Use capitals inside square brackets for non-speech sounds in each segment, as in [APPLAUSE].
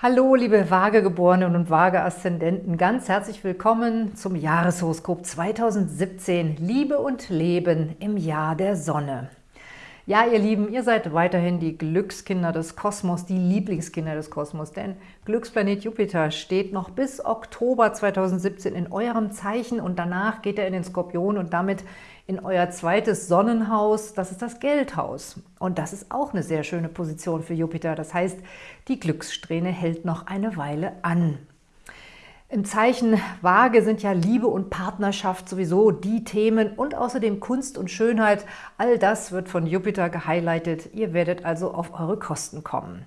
Hallo, liebe Waagegeborenen und Waage-Aszendenten, ganz herzlich willkommen zum Jahreshoroskop 2017 Liebe und Leben im Jahr der Sonne. Ja, ihr Lieben, ihr seid weiterhin die Glückskinder des Kosmos, die Lieblingskinder des Kosmos, denn Glücksplanet Jupiter steht noch bis Oktober 2017 in eurem Zeichen und danach geht er in den Skorpion und damit in euer zweites Sonnenhaus, das ist das Geldhaus. Und das ist auch eine sehr schöne Position für Jupiter. Das heißt, die Glückssträhne hält noch eine Weile an. Im Zeichen Waage sind ja Liebe und Partnerschaft sowieso die Themen und außerdem Kunst und Schönheit. All das wird von Jupiter gehighlightet. Ihr werdet also auf eure Kosten kommen.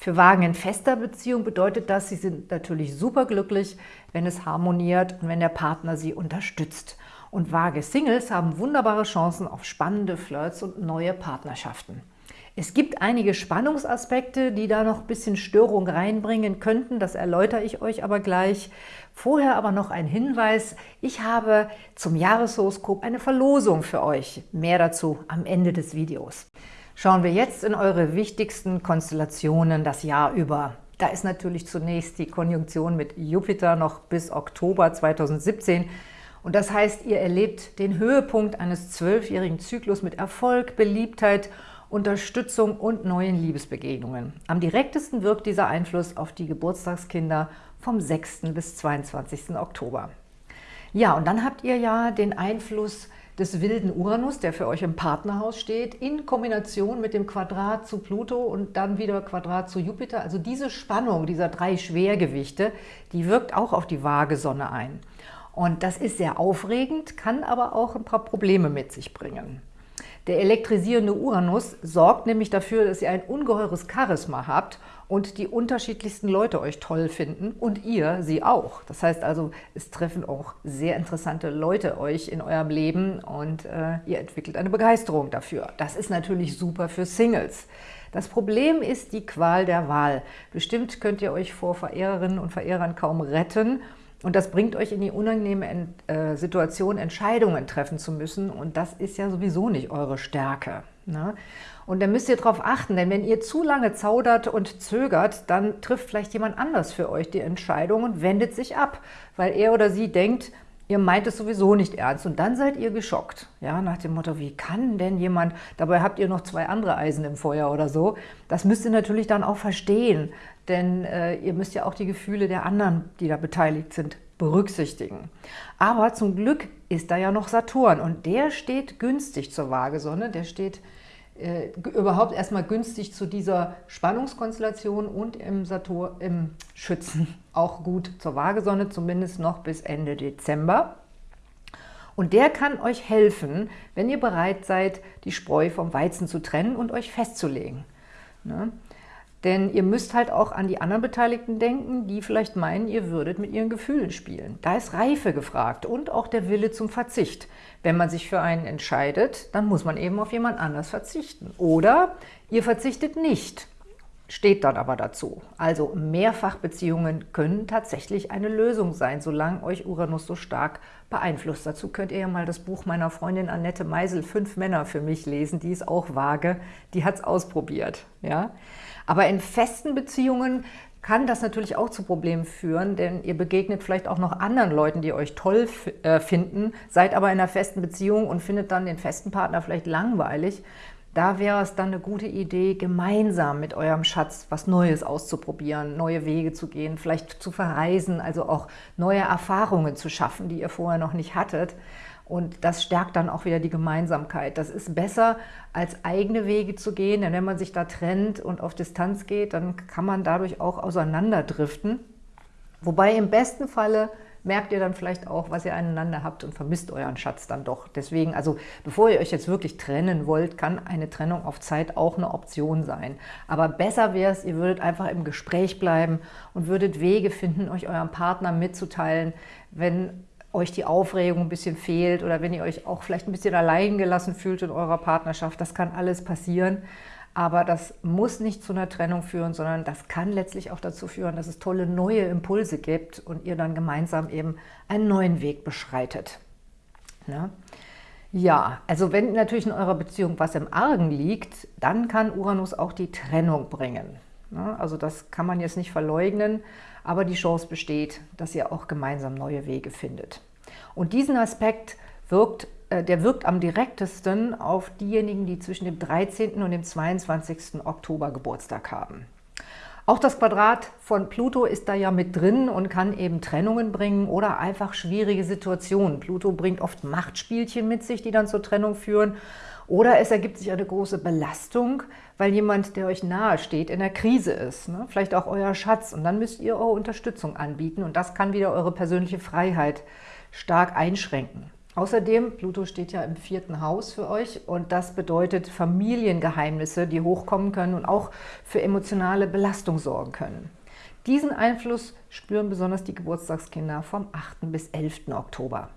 Für Wagen in fester Beziehung bedeutet das, sie sind natürlich superglücklich, wenn es harmoniert und wenn der Partner sie unterstützt. Und Waage Singles haben wunderbare Chancen auf spannende Flirts und neue Partnerschaften. Es gibt einige Spannungsaspekte, die da noch ein bisschen Störung reinbringen könnten. Das erläutere ich euch aber gleich. Vorher aber noch ein Hinweis. Ich habe zum Jahreshoroskop eine Verlosung für euch. Mehr dazu am Ende des Videos. Schauen wir jetzt in eure wichtigsten Konstellationen das Jahr über. Da ist natürlich zunächst die Konjunktion mit Jupiter noch bis Oktober 2017. Und das heißt, ihr erlebt den Höhepunkt eines zwölfjährigen Zyklus mit Erfolg, Beliebtheit Unterstützung und neuen Liebesbegegnungen. Am direktesten wirkt dieser Einfluss auf die Geburtstagskinder vom 6. bis 22. Oktober. Ja, und dann habt ihr ja den Einfluss des wilden Uranus, der für euch im Partnerhaus steht, in Kombination mit dem Quadrat zu Pluto und dann wieder Quadrat zu Jupiter. Also diese Spannung dieser drei Schwergewichte, die wirkt auch auf die Waagesonne ein. Und das ist sehr aufregend, kann aber auch ein paar Probleme mit sich bringen. Der elektrisierende Uranus sorgt nämlich dafür, dass ihr ein ungeheures Charisma habt und die unterschiedlichsten Leute euch toll finden und ihr sie auch. Das heißt also, es treffen auch sehr interessante Leute euch in eurem Leben und äh, ihr entwickelt eine Begeisterung dafür. Das ist natürlich super für Singles. Das Problem ist die Qual der Wahl. Bestimmt könnt ihr euch vor Verehrerinnen und Verehrern kaum retten und das bringt euch in die unangenehme äh, Situation, Entscheidungen treffen zu müssen. Und das ist ja sowieso nicht eure Stärke. Ne? Und da müsst ihr darauf achten, denn wenn ihr zu lange zaudert und zögert, dann trifft vielleicht jemand anders für euch die Entscheidung und wendet sich ab, weil er oder sie denkt, ihr meint es sowieso nicht ernst und dann seid ihr geschockt. Ja, nach dem Motto, wie kann denn jemand, dabei habt ihr noch zwei andere Eisen im Feuer oder so. Das müsst ihr natürlich dann auch verstehen, denn äh, ihr müsst ja auch die Gefühle der anderen, die da beteiligt sind, berücksichtigen. Aber zum Glück ist da ja noch Saturn und der steht günstig zur Waagesonne, der steht äh, überhaupt erstmal günstig zu dieser Spannungskonstellation und im, Saturn, im Schützen auch gut zur Waagesonne, zumindest noch bis Ende Dezember. Und der kann euch helfen, wenn ihr bereit seid, die Spreu vom Weizen zu trennen und euch festzulegen. Ne? Denn ihr müsst halt auch an die anderen Beteiligten denken, die vielleicht meinen, ihr würdet mit ihren Gefühlen spielen. Da ist Reife gefragt und auch der Wille zum Verzicht. Wenn man sich für einen entscheidet, dann muss man eben auf jemand anders verzichten. Oder ihr verzichtet nicht, steht dann aber dazu. Also Mehrfachbeziehungen können tatsächlich eine Lösung sein, solange euch Uranus so stark beeinflusst. Dazu könnt ihr ja mal das Buch meiner Freundin Annette Meisel, Fünf Männer für mich lesen, die ist auch vage, die hat es ausprobiert. Ja? Aber in festen Beziehungen kann das natürlich auch zu Problemen führen, denn ihr begegnet vielleicht auch noch anderen Leuten, die euch toll äh, finden, seid aber in einer festen Beziehung und findet dann den festen Partner vielleicht langweilig. Da wäre es dann eine gute Idee, gemeinsam mit eurem Schatz was Neues auszuprobieren, neue Wege zu gehen, vielleicht zu verreisen, also auch neue Erfahrungen zu schaffen, die ihr vorher noch nicht hattet. Und das stärkt dann auch wieder die Gemeinsamkeit. Das ist besser, als eigene Wege zu gehen, denn wenn man sich da trennt und auf Distanz geht, dann kann man dadurch auch auseinanderdriften. Wobei im besten Falle merkt ihr dann vielleicht auch, was ihr aneinander habt und vermisst euren Schatz dann doch. Deswegen, also bevor ihr euch jetzt wirklich trennen wollt, kann eine Trennung auf Zeit auch eine Option sein. Aber besser wäre es, ihr würdet einfach im Gespräch bleiben und würdet Wege finden, euch eurem Partner mitzuteilen, wenn euch die Aufregung ein bisschen fehlt oder wenn ihr euch auch vielleicht ein bisschen allein gelassen fühlt in eurer Partnerschaft. Das kann alles passieren, aber das muss nicht zu einer Trennung führen, sondern das kann letztlich auch dazu führen, dass es tolle neue Impulse gibt und ihr dann gemeinsam eben einen neuen Weg beschreitet. Ne? Ja, also wenn natürlich in eurer Beziehung was im Argen liegt, dann kann Uranus auch die Trennung bringen. Ne? Also das kann man jetzt nicht verleugnen, aber die Chance besteht, dass ihr auch gemeinsam neue Wege findet. Und diesen Aspekt wirkt, der wirkt am direktesten auf diejenigen, die zwischen dem 13. und dem 22. Oktober Geburtstag haben. Auch das Quadrat von Pluto ist da ja mit drin und kann eben Trennungen bringen oder einfach schwierige Situationen. Pluto bringt oft Machtspielchen mit sich, die dann zur Trennung führen. Oder es ergibt sich eine große Belastung, weil jemand, der euch nahe steht, in der Krise ist. Ne? Vielleicht auch euer Schatz. Und dann müsst ihr eure Unterstützung anbieten. Und das kann wieder eure persönliche Freiheit stark einschränken. Außerdem, Pluto steht ja im vierten Haus für euch und das bedeutet Familiengeheimnisse, die hochkommen können und auch für emotionale Belastung sorgen können. Diesen Einfluss spüren besonders die Geburtstagskinder vom 8. bis 11. Oktober.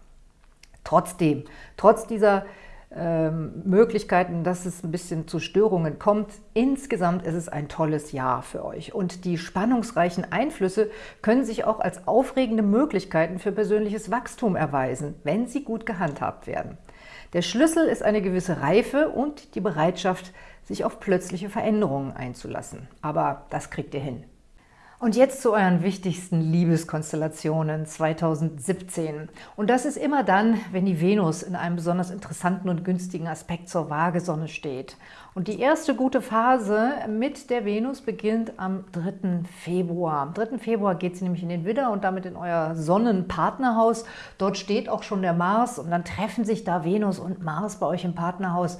Trotzdem, trotz dieser ähm, Möglichkeiten, dass es ein bisschen zu Störungen kommt. Insgesamt ist es ein tolles Jahr für euch. Und die spannungsreichen Einflüsse können sich auch als aufregende Möglichkeiten für persönliches Wachstum erweisen, wenn sie gut gehandhabt werden. Der Schlüssel ist eine gewisse Reife und die Bereitschaft, sich auf plötzliche Veränderungen einzulassen. Aber das kriegt ihr hin. Und jetzt zu euren wichtigsten Liebeskonstellationen 2017. Und das ist immer dann, wenn die Venus in einem besonders interessanten und günstigen Aspekt zur Waagesonne steht. Und die erste gute Phase mit der Venus beginnt am 3. Februar. Am 3. Februar geht sie nämlich in den Widder und damit in euer Sonnenpartnerhaus. Dort steht auch schon der Mars und dann treffen sich da Venus und Mars bei euch im Partnerhaus.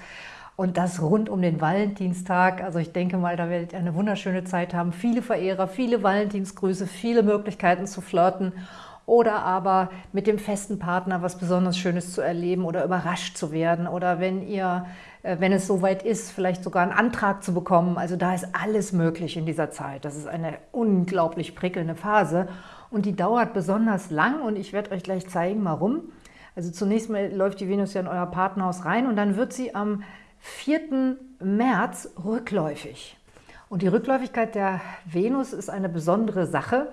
Und das rund um den Valentinstag. Also ich denke mal, da werdet ihr eine wunderschöne Zeit haben. Viele Verehrer, viele Valentinsgrüße, viele Möglichkeiten zu flirten oder aber mit dem festen Partner was besonders Schönes zu erleben oder überrascht zu werden oder wenn ihr, äh, wenn es soweit ist, vielleicht sogar einen Antrag zu bekommen. Also da ist alles möglich in dieser Zeit. Das ist eine unglaublich prickelnde Phase und die dauert besonders lang und ich werde euch gleich zeigen, warum. Also zunächst mal läuft die Venus ja in euer Partnerhaus rein und dann wird sie am 4. März rückläufig. Und die Rückläufigkeit der Venus ist eine besondere Sache,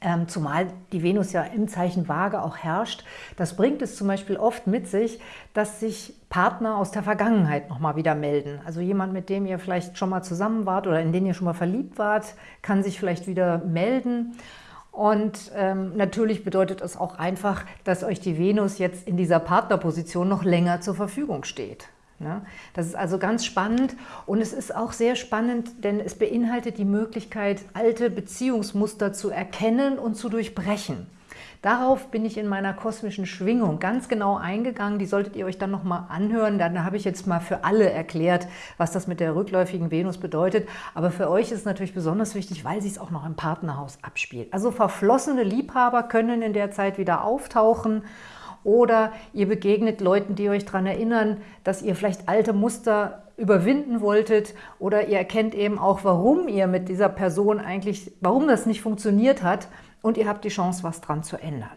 ähm, zumal die Venus ja im Zeichen Waage auch herrscht. Das bringt es zum Beispiel oft mit sich, dass sich Partner aus der Vergangenheit nochmal wieder melden. Also jemand, mit dem ihr vielleicht schon mal zusammen wart oder in den ihr schon mal verliebt wart, kann sich vielleicht wieder melden. Und ähm, natürlich bedeutet es auch einfach, dass euch die Venus jetzt in dieser Partnerposition noch länger zur Verfügung steht. Ne? Das ist also ganz spannend und es ist auch sehr spannend, denn es beinhaltet die Möglichkeit, alte Beziehungsmuster zu erkennen und zu durchbrechen. Darauf bin ich in meiner kosmischen Schwingung ganz genau eingegangen. Die solltet ihr euch dann nochmal anhören. Dann habe ich jetzt mal für alle erklärt, was das mit der rückläufigen Venus bedeutet. Aber für euch ist es natürlich besonders wichtig, weil sie es auch noch im Partnerhaus abspielt. Also verflossene Liebhaber können in der Zeit wieder auftauchen oder ihr begegnet Leuten, die euch daran erinnern, dass ihr vielleicht alte Muster überwinden wolltet oder ihr erkennt eben auch, warum ihr mit dieser Person eigentlich, warum das nicht funktioniert hat und ihr habt die Chance, was dran zu ändern.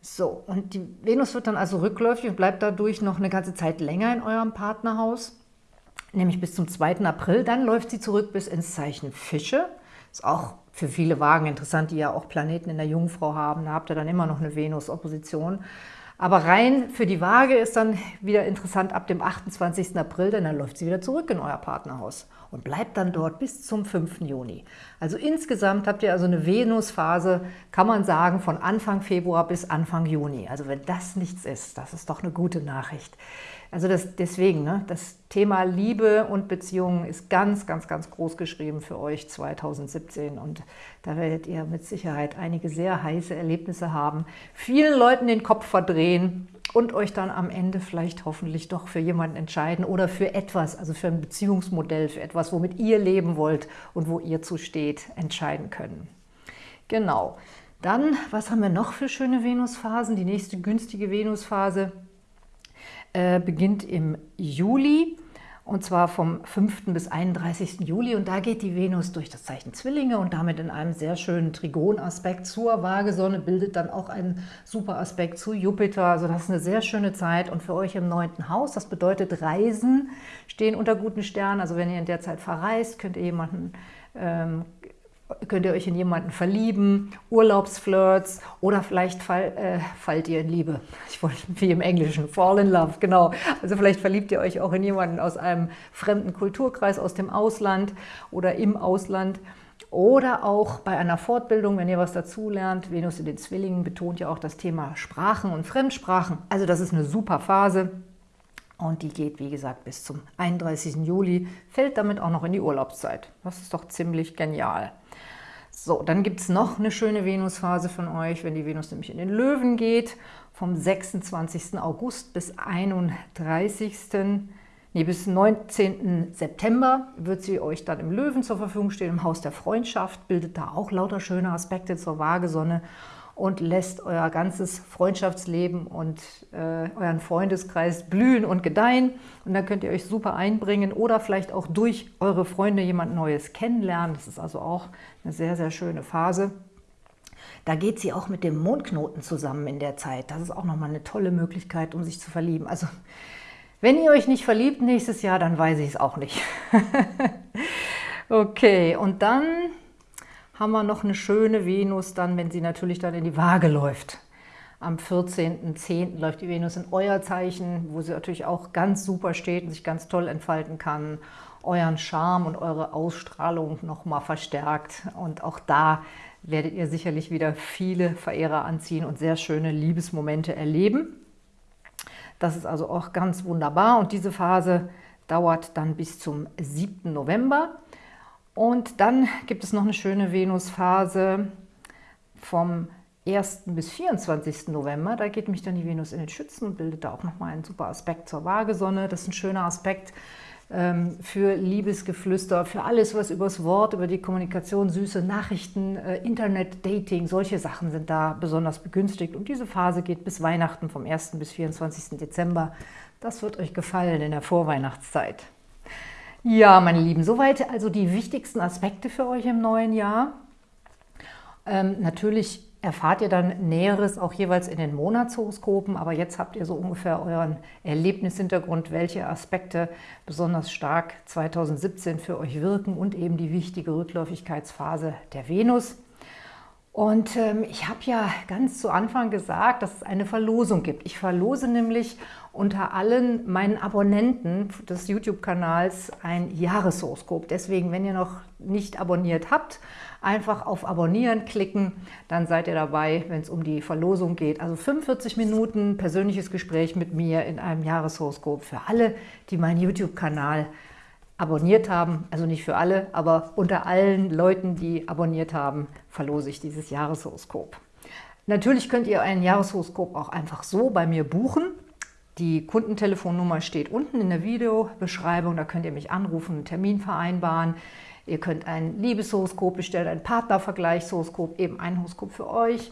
So, und die Venus wird dann also rückläufig und bleibt dadurch noch eine ganze Zeit länger in eurem Partnerhaus, nämlich bis zum 2. April. Dann läuft sie zurück bis ins Zeichen Fische. Ist auch für viele Wagen interessant, die ja auch Planeten in der Jungfrau haben. Da habt ihr dann immer noch eine Venus-Opposition. Aber rein für die Waage ist dann wieder interessant ab dem 28. April, denn dann läuft sie wieder zurück in euer Partnerhaus und bleibt dann dort bis zum 5. Juni. Also insgesamt habt ihr also eine Venusphase, kann man sagen, von Anfang Februar bis Anfang Juni. Also wenn das nichts ist, das ist doch eine gute Nachricht. Also das, deswegen, ne, das Thema Liebe und Beziehungen ist ganz, ganz, ganz groß geschrieben für euch 2017 und da werdet ihr mit Sicherheit einige sehr heiße Erlebnisse haben, vielen Leuten den Kopf verdrehen und euch dann am Ende vielleicht hoffentlich doch für jemanden entscheiden oder für etwas, also für ein Beziehungsmodell, für etwas, womit ihr leben wollt und wo ihr zusteht, entscheiden können. Genau. Dann, was haben wir noch für schöne Venusphasen? Die nächste günstige Venusphase äh, beginnt im Juli und zwar vom 5. bis 31. Juli. Und da geht die Venus durch das Zeichen Zwillinge und damit in einem sehr schönen Trigonaspekt zur Waagesonne, bildet dann auch einen super Aspekt zu Jupiter. Also das ist eine sehr schöne Zeit und für euch im neunten Haus, das bedeutet Reisen, stehen unter guten Sternen. Also wenn ihr in der Zeit verreist, könnt ihr jemanden ähm, könnt ihr euch in jemanden verlieben, Urlaubsflirts oder vielleicht fall, äh, fallt ihr in Liebe. [LAUGHS] Ich wollte wie im Englischen, fall in love, genau. Also vielleicht verliebt ihr euch auch in jemanden aus einem fremden Kulturkreis, aus dem Ausland oder im Ausland. Oder auch bei einer Fortbildung, wenn ihr was dazulernt. Venus in den Zwillingen betont ja auch das Thema Sprachen und Fremdsprachen. Also das ist eine super Phase. Und die geht, wie gesagt, bis zum 31. Juli, fällt damit auch noch in die Urlaubszeit. Das ist doch ziemlich genial. So, dann gibt es noch eine schöne Venusphase von euch, wenn die Venus nämlich in den Löwen geht, vom 26. August bis 31. Nee, bis 19. September wird sie euch dann im Löwen zur Verfügung stehen, im Haus der Freundschaft, bildet da auch lauter schöne Aspekte zur Waagesonne und lässt euer ganzes Freundschaftsleben und äh, euren Freundeskreis blühen und gedeihen. Und da könnt ihr euch super einbringen oder vielleicht auch durch eure Freunde jemand Neues kennenlernen. Das ist also auch eine sehr, sehr schöne Phase. Da geht sie auch mit dem Mondknoten zusammen in der Zeit. Das ist auch nochmal eine tolle Möglichkeit, um sich zu verlieben. Also, wenn ihr euch nicht verliebt nächstes Jahr, dann weiß ich es auch nicht. [LAUGHS] okay, und dann haben wir noch eine schöne Venus dann, wenn sie natürlich dann in die Waage läuft. Am 14.10. läuft die Venus in euer Zeichen, wo sie natürlich auch ganz super steht und sich ganz toll entfalten kann, euren Charme und eure Ausstrahlung nochmal verstärkt. Und auch da werdet ihr sicherlich wieder viele Verehrer anziehen und sehr schöne Liebesmomente erleben. Das ist also auch ganz wunderbar und diese Phase dauert dann bis zum 7. November. Und dann gibt es noch eine schöne Venusphase vom 1. bis 24. November. Da geht mich dann die Venus in den Schützen und bildet da auch nochmal einen super Aspekt zur Waagesonne. Das ist ein schöner Aspekt ähm, für Liebesgeflüster, für alles, was übers Wort, über die Kommunikation, süße Nachrichten, äh, Internet, Dating, solche Sachen sind da besonders begünstigt. Und diese Phase geht bis Weihnachten vom 1. bis 24. Dezember. Das wird euch gefallen in der Vorweihnachtszeit. Ja, meine Lieben, soweit also die wichtigsten Aspekte für euch im neuen Jahr. Ähm, natürlich erfahrt ihr dann Näheres auch jeweils in den Monatshoroskopen, aber jetzt habt ihr so ungefähr euren Erlebnishintergrund, welche Aspekte besonders stark 2017 für euch wirken und eben die wichtige Rückläufigkeitsphase der Venus. Und ähm, ich habe ja ganz zu Anfang gesagt, dass es eine Verlosung gibt. Ich verlose nämlich unter allen meinen Abonnenten des YouTube-Kanals ein Jahreshoroskop. Deswegen, wenn ihr noch nicht abonniert habt, einfach auf Abonnieren klicken, dann seid ihr dabei, wenn es um die Verlosung geht. Also 45 Minuten persönliches Gespräch mit mir in einem Jahreshoroskop für alle, die meinen YouTube-Kanal abonniert haben, also nicht für alle, aber unter allen Leuten, die abonniert haben, verlose ich dieses Jahreshoroskop. Natürlich könnt ihr ein Jahreshoroskop auch einfach so bei mir buchen. Die Kundentelefonnummer steht unten in der Videobeschreibung, da könnt ihr mich anrufen, einen Termin vereinbaren. Ihr könnt ein Liebeshoroskop bestellen, ein Partnervergleichshoroskop, eben ein Horoskop für euch.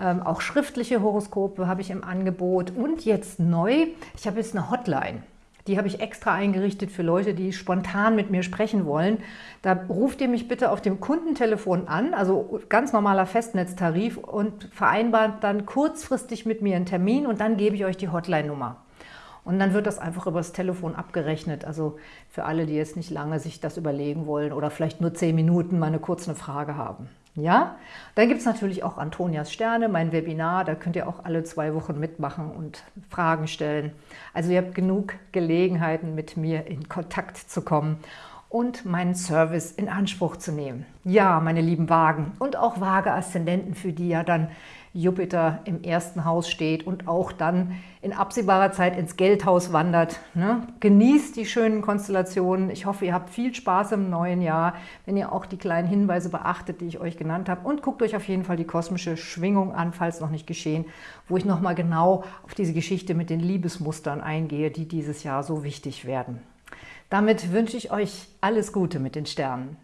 Ähm, auch schriftliche Horoskope habe ich im Angebot. Und jetzt neu, ich habe jetzt eine Hotline. Die habe ich extra eingerichtet für Leute, die spontan mit mir sprechen wollen. Da ruft ihr mich bitte auf dem Kundentelefon an, also ganz normaler Festnetztarif und vereinbart dann kurzfristig mit mir einen Termin und dann gebe ich euch die Hotline-Nummer. Und dann wird das einfach übers Telefon abgerechnet. Also für alle, die jetzt nicht lange sich das überlegen wollen oder vielleicht nur zehn Minuten mal eine kurze Frage haben. Ja, dann gibt es natürlich auch Antonias Sterne, mein Webinar, da könnt ihr auch alle zwei Wochen mitmachen und Fragen stellen. Also ihr habt genug Gelegenheiten, mit mir in Kontakt zu kommen und meinen Service in Anspruch zu nehmen. Ja, meine lieben Wagen und auch Waage-Aszendenten, für die ja dann Jupiter im ersten Haus steht und auch dann in absehbarer Zeit ins Geldhaus wandert. Ne? Genießt die schönen Konstellationen. Ich hoffe, ihr habt viel Spaß im neuen Jahr, wenn ihr auch die kleinen Hinweise beachtet, die ich euch genannt habe. Und guckt euch auf jeden Fall die kosmische Schwingung an, falls noch nicht geschehen, wo ich nochmal genau auf diese Geschichte mit den Liebesmustern eingehe, die dieses Jahr so wichtig werden. Damit wünsche ich euch alles Gute mit den Sternen.